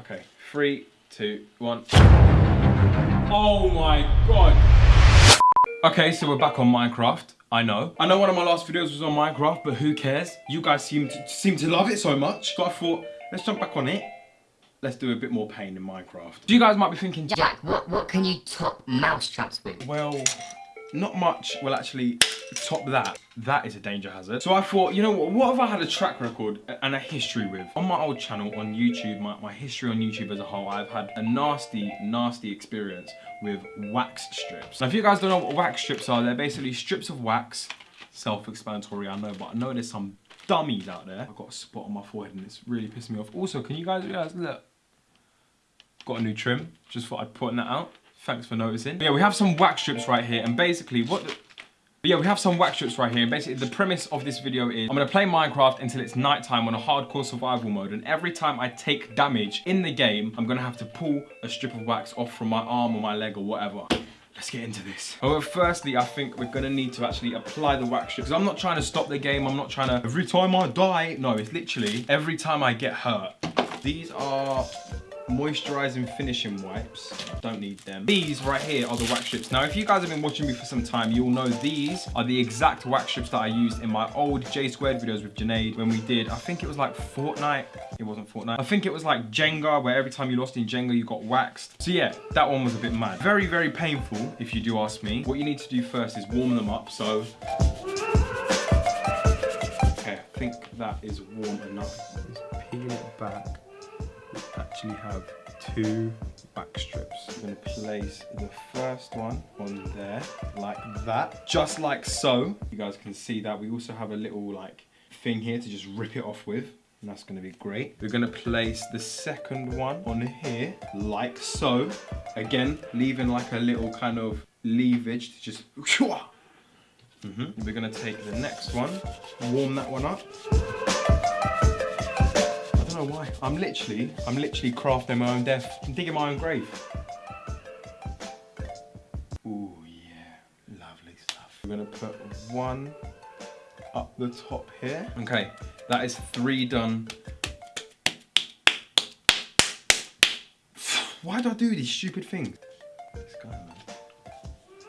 Okay, three, two, one. Oh my god. Okay, so we're back on Minecraft. I know. I know one of my last videos was on Minecraft, but who cares? You guys seem to seem to love it so much. So I thought, let's jump back on it. Let's do a bit more pain in Minecraft. You guys might be thinking, Jack, what, what can you top mouse traps with? well, not much will actually top that. That is a danger hazard. So I thought, you know what, what I had a track record and a history with? On my old channel on YouTube, my, my history on YouTube as a whole, I've had a nasty, nasty experience with wax strips. Now, if you guys don't know what wax strips are, they're basically strips of wax. Self-explanatory, I know, but I know there's some dummies out there. I've got a spot on my forehead and it's really pissing me off. Also, can you guys realize, look, got a new trim. Just thought I'd put that out. Thanks for noticing. But yeah, we have some wax strips right here, and basically what the, but yeah, we have some wax strips right here, and basically the premise of this video is I'm gonna play Minecraft until it's nighttime on a hardcore survival mode, and every time I take damage in the game, I'm gonna have to pull a strip of wax off from my arm or my leg or whatever. Let's get into this. Well, firstly, I think we're gonna need to actually apply the wax strip, because I'm not trying to stop the game, I'm not trying to, every time I die, no, it's literally, every time I get hurt. These are moisturizing finishing wipes. Don't need them. These right here are the wax strips. Now if you guys have been watching me for some time you'll know these are the exact wax strips that i used in my old j squared videos with Janae when we did i think it was like fortnite. It wasn't fortnite. I think it was like jenga where every time you lost in jenga you got waxed. So yeah that one was a bit mad. Very very painful if you do ask me. What you need to do first is warm them up so. I think that is warm enough. Let's peel it back actually have two back strips. I'm gonna place the first one on there, like that, just like so. You guys can see that. We also have a little like thing here to just rip it off with. And that's gonna be great. We're gonna place the second one on here, like so. Again, leaving like a little kind of leavage to just Mm -hmm. We're gonna take the next one, warm that one up know why. I'm literally, I'm literally crafting my own death. I'm digging my own grave. Ooh, yeah, lovely stuff. We're gonna put one up the top here. Okay, that is three done. Why do I do these stupid things? This guy, man.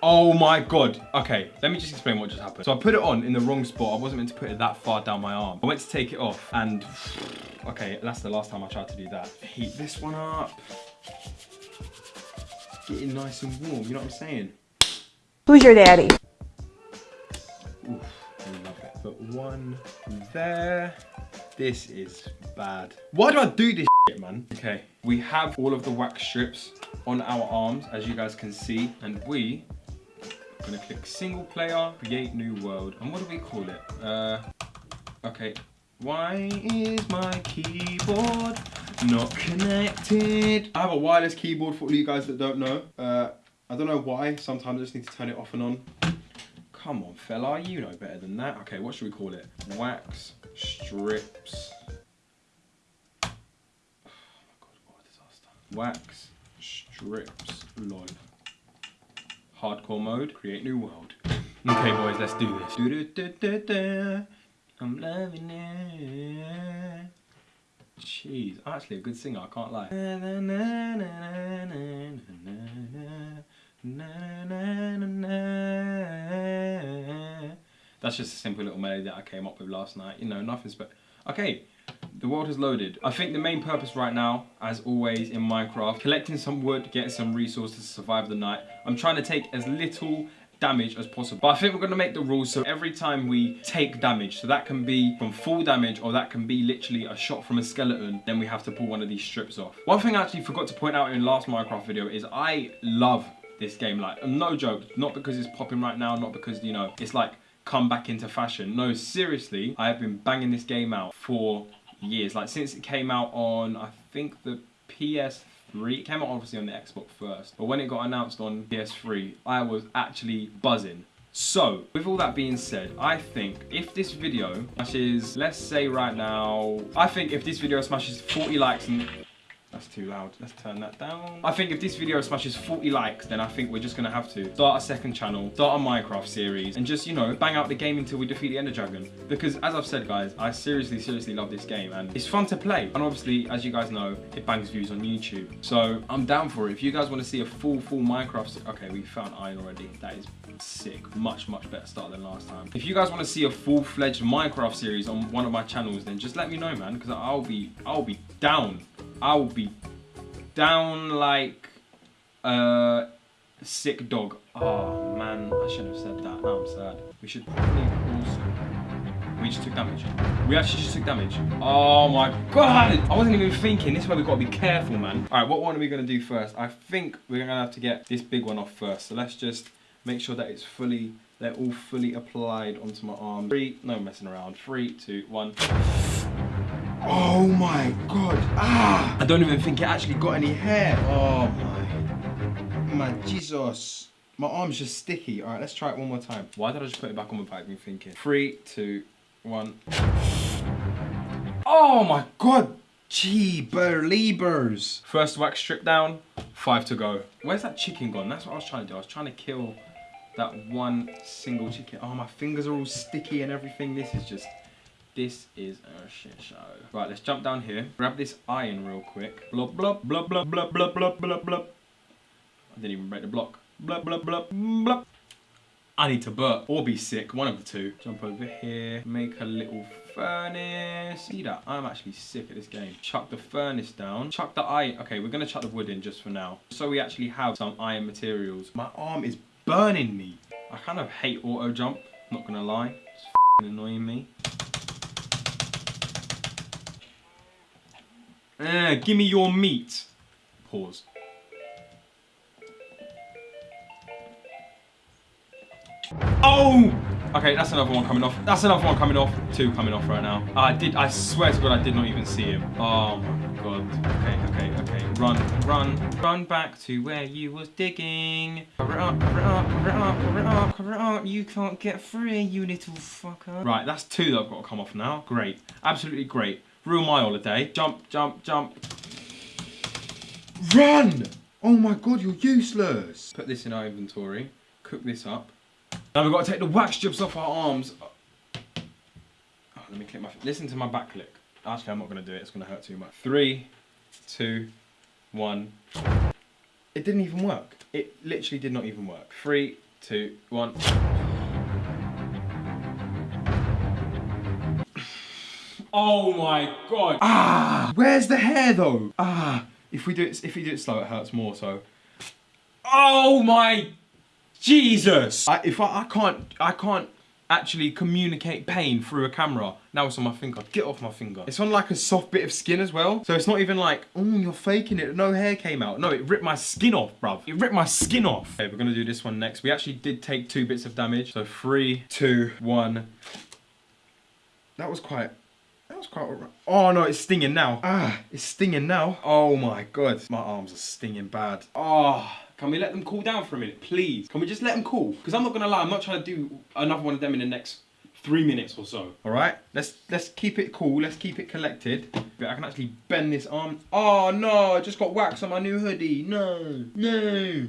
Oh my god. Okay, let me just explain what just happened. So I put it on in the wrong spot. I wasn't meant to put it that far down my arm. I went to take it off and okay, that's the last time I tried to do that. Heat this one up. Getting nice and warm, you know what I'm saying? Who's your daddy? Oof, I love it. Put one there. This is bad. Why do I do this shit, man? Okay, we have all of the wax strips on our arms, as you guys can see, and we I'm gonna click single player, create new world. And what do we call it? Uh, okay. Why is my keyboard not connected? I have a wireless keyboard for all you guys that don't know. Uh, I don't know why. Sometimes I just need to turn it off and on. Come on, fella. You know better than that. Okay, what should we call it? Wax strips. Oh my god, what a disaster. Wax strips lol hardcore mode, create new world. Okay boys, let's do this. I'm loving it. Jeez, actually a good singer, I can't lie. That's just a simple little melody that I came up with last night. You know, nothing but Okay, the world has loaded. I think the main purpose right now, as always in Minecraft, collecting some wood, getting some resources to survive the night. I'm trying to take as little damage as possible. But I think we're going to make the rules so every time we take damage, so that can be from full damage or that can be literally a shot from a skeleton, then we have to pull one of these strips off. One thing I actually forgot to point out in last Minecraft video is I love this game. Like, no joke, not because it's popping right now, not because, you know, it's like come back into fashion. No, seriously, I have been banging this game out for years. Like since it came out on, I think the PS3, it came out obviously on the Xbox first, but when it got announced on PS3, I was actually buzzing. So, with all that being said, I think if this video smashes, let's say right now, I think if this video smashes 40 likes and That's too loud. Let's turn that down. I think if this video smashes 40 likes, then I think we're just gonna have to start a second channel, start a Minecraft series, and just, you know, bang out the game until we defeat the Ender Dragon. Because as I've said, guys, I seriously, seriously love this game, and it's fun to play. And obviously, as you guys know, it bangs views on YouTube. So I'm down for it. If you guys want to see a full, full Minecraft, okay, we found iron already. That is sick. Much, much better start than last time. If you guys want to see a full-fledged Minecraft series on one of my channels, then just let me know, man, because I'll be, I'll be down. I'll be down like a sick dog. Oh man, I shouldn't have said that. Now I'm sad. We should probably also. We just took damage. We actually just took damage. Oh my god! I wasn't even thinking. This is why we've got to be careful, man. All right, what one are we gonna do first? I think we're gonna have to get this big one off first. So let's just make sure that it's fully, they're all fully applied onto my arm. Three, no messing around. Three, two, one. Oh my god. Ah! I don't even think it actually got any hair. Oh my. My Jesus. My arm's just sticky. Alright, let's try it one more time. Why did I just put it back on without even thinking? Three, two, one. Oh my god. Gee, believers. First wax strip down, five to go. Where's that chicken gone? That's what I was trying to do. I was trying to kill that one single chicken. Oh, my fingers are all sticky and everything. This is just this is a shit show. Right, let's jump down here. Grab this iron real quick. Blub, blub, blub, blub, blub, blub, blub, blub, blub. I didn't even break the block. Blub, blub, blub, blub. I need to burp or be sick, one of the two. Jump over here, make a little furnace. See that? I'm actually sick at this game. Chuck the furnace down. Chuck the iron. Okay, we're gonna chuck the wood in just for now. So we actually have some iron materials. My arm is burning me. I kind of hate auto jump, not gonna lie. It's annoying me. Eh, give me your meat. Pause. Oh! Okay, that's another one coming off. That's another one coming off. Two coming off right now. I did, I swear to God, I did not even see him. Oh my God. Okay, okay, okay. Run, run, run back to where you was digging. Cover it up, cover it up, cover it up, cover it up, cover it up. You can't get free, you little fucker. Right, that's two that I've got to come off now. Great. Absolutely great. Rule my holiday. Jump, jump, jump. Run! Oh my god, you're useless. Put this in our inventory. Cook this up. Now we've got to take the wax strips off our arms. Oh, let me click my. Listen to my back click. Actually, I'm not going to do it. It's going to hurt too much. Three, two, one. It didn't even work. It literally did not even work. Three, two, one. Oh my god. Ah, where's the hair though? Ah, if we do it, if we do it slow, it hurts more. So. Oh my Jesus! I, if I, I can't, I can't actually communicate pain through a camera. Now it's on my finger. Get off my finger. It's on like a soft bit of skin as well. So it's not even like, oh, you're faking it. No hair came out. No, it ripped my skin off, bruv. It ripped my skin off. Okay, we're gonna do this one next. We actually did take two bits of damage. So three, two, one. That was quite was quite alright. Oh no, it's stinging now. Ah, it's stinging now. Oh my god. My arms are stinging bad. Oh, can we let them cool down for a minute, please? Can we just let them cool? Because I'm not gonna lie, I'm not trying to do another one of them in the next three minutes or so. Alright, let's let's keep it cool, let's keep it collected. I can actually bend this arm. Oh no, I just got wax on my new hoodie. No, no,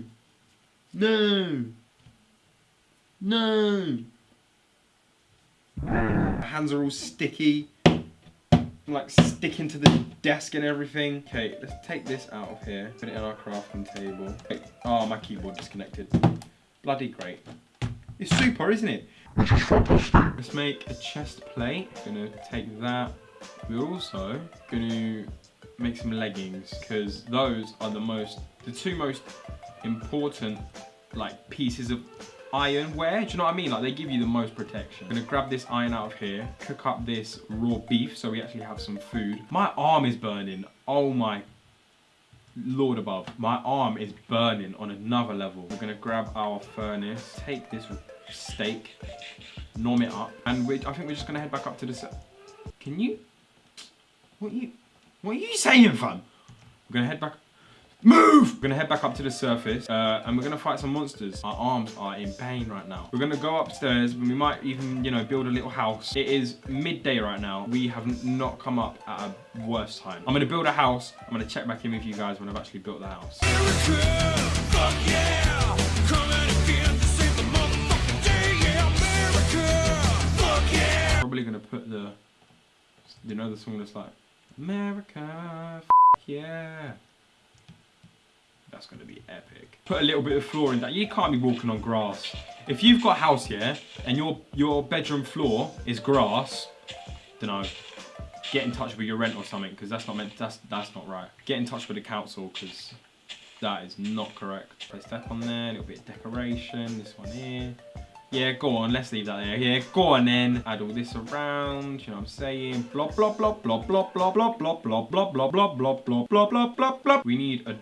no, no. My hands are all sticky like sticking to the desk and everything. Okay, let's take this out of here. Put it on our crafting table. Oh, my keyboard disconnected. Bloody great. It's super, isn't it? Let's make a chest plate. Gonna take that. We're also gonna make some leggings because those are the most, the two most important like pieces of iron wear. Do you know what I mean? Like they give you the most protection. I'm gonna grab this iron out of here, cook up this raw beef so we actually have some food. My arm is burning. Oh my lord above. My arm is burning on another level. We're gonna grab our furnace, take this steak, norm it up, and I think we're just gonna head back up to the. Can you? What you? What are you saying, fam? We're gonna head back. Move! We're gonna head back up to the surface uh, and we're gonna fight some monsters. Our arms are in pain right now. We're gonna go upstairs and we might even, you know, build a little house. It is midday right now. We have not come up at a worse time. I'm gonna build a house. I'm gonna check back in with you guys when I've actually built the house. Probably gonna put the, you know, the song that's like, America, yeah. That's gonna be epic. Put a little bit of floor in that. You can't be walking on grass. If you've got a house here and your your bedroom floor is grass, don't know. Get in touch with your rent or something because that's not meant. That's that's not right. Get in touch with the council because that is not correct. Place that on there. A little bit of decoration. This one here. Yeah, go on, let's leave that there. Yeah, go on then. Add all this around, you know what I'm saying? Blah, blah, blah, blah, blah, blah, blah, blah, blah, blah, blah, blah, blah, blah, blah, blah, blah, blah. We need a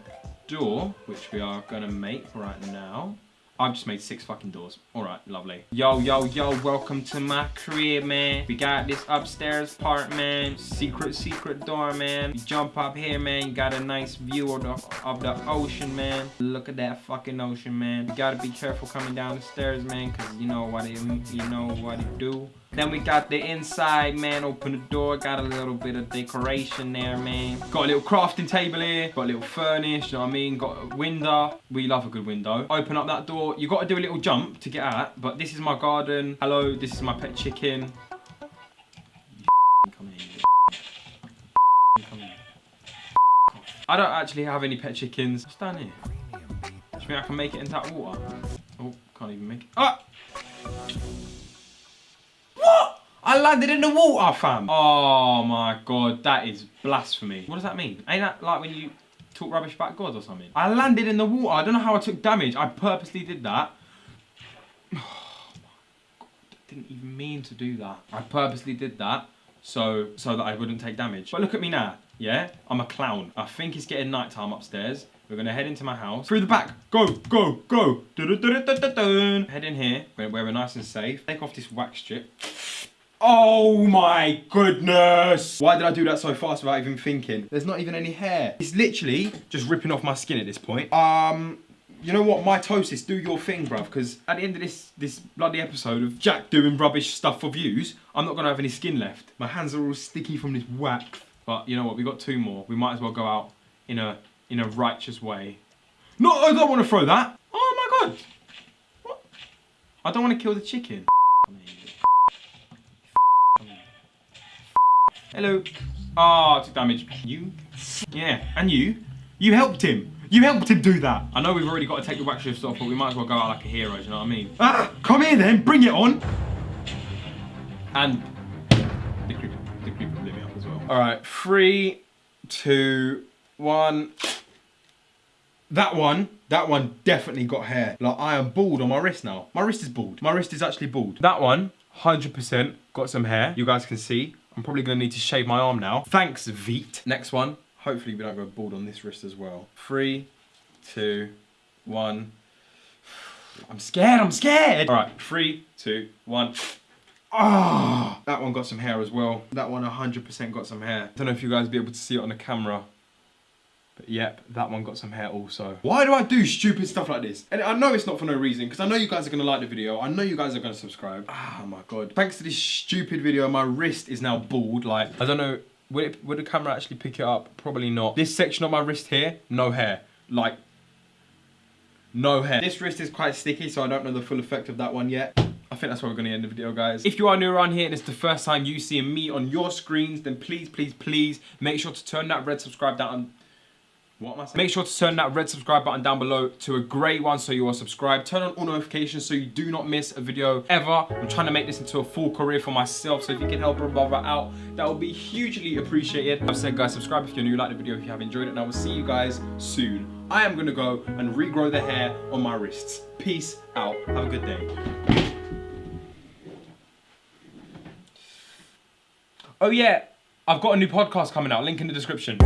door, which we are gonna make right now. I've just made six fucking doors. All right, lovely. Yo, yo, yo, welcome to my crib, man. We got this upstairs part, man. Secret, secret door, man. You jump up here, man. You got a nice view of the, of the ocean, man. Look at that fucking ocean, man. You gotta be careful coming down the stairs, man, because you know what it, you know what it do. Then we got the inside, man. Open the door. Got a little bit of decoration there, man. Got a little crafting table here. Got a little furnish, you know what I mean? Got a window. We love a good window. Open up that door. You got to do a little jump to get out. But this is my garden. Hello, this is my pet chicken. I don't actually have any pet chickens. What's down here? Do you think I can make it into that water? Oh, can't even make it. Ah! I landed in the water, fam. Oh my god, that is blasphemy. What does that mean? Ain't that like when you talk rubbish about God or something? I landed in the water. I don't know how I took damage. I purposely did that. Oh my god, I didn't even mean to do that. I purposely did that so so that I wouldn't take damage. But look at me now, yeah? I'm a clown. I think it's getting nighttime upstairs. We're gonna head into my house. Through the back. Go, go, go. Head in here, where where we're nice and safe. Take off this wax strip. Oh my goodness! Why did I do that so fast without even thinking? There's not even any hair. It's literally just ripping off my skin at this point. Um, you know what? Mitosis, do your thing, bruv. Because at the end of this this bloody episode of Jack doing rubbish stuff for views, I'm not gonna have any skin left. My hands are all sticky from this whack. But you know what? We got two more. We might as well go out in a in a righteous way. No, I don't want to throw that. Oh my god! What? I don't want to kill the chicken. Hello. Ah, oh, took damage. You? Yeah, and you? You helped him. You helped him do that. I know we've already got to take the wax shifts off, but we might as well go out like a hero, do you know what I mean? Ah, come here then, bring it on. And the creeper, the creeper lit me up as well. All right, three, two, one. That one, that one definitely got hair. Like I am bald on my wrist now. My wrist is bald. My wrist is actually bald. That one, 100% got some hair. You guys can see. I'm probably gonna need to shave my arm now. Thanks, Veet. Next one. Hopefully we don't go bald on this wrist as well. Three, two, one. I'm scared, I'm scared. All right, three, two, one. Oh, that one got some hair as well. That one 100% got some hair. I Don't know if you guys be able to see it on the camera. Yep, that one got some hair also. Why do I do stupid stuff like this? And I know it's not for no reason, because I know you guys are going to like the video. I know you guys are going to subscribe. Oh my god. Thanks to this stupid video, my wrist is now bald. Like, I don't know, would, it, would the camera actually pick it up? Probably not. This section of my wrist here, no hair. Like, no hair. This wrist is quite sticky, so I don't know the full effect of that one yet. I think that's where we're going to end the video, guys. If you are new around here and it's the first time you see me on your screens, then please, please, please make sure to turn that red subscribe down what am I saying? Make sure to turn that red subscribe button down below to a grey one so you are subscribed. Turn on all notifications so you do not miss a video ever. I'm trying to make this into a full career for myself, so if you can help a brother out, that would be hugely appreciated. I've said, guys, subscribe if you're new, like the video if you have enjoyed it, and I will see you guys soon. I am gonna go and regrow the hair on my wrists. Peace out. Have a good day. Oh yeah, I've got a new podcast coming out. Link in the description.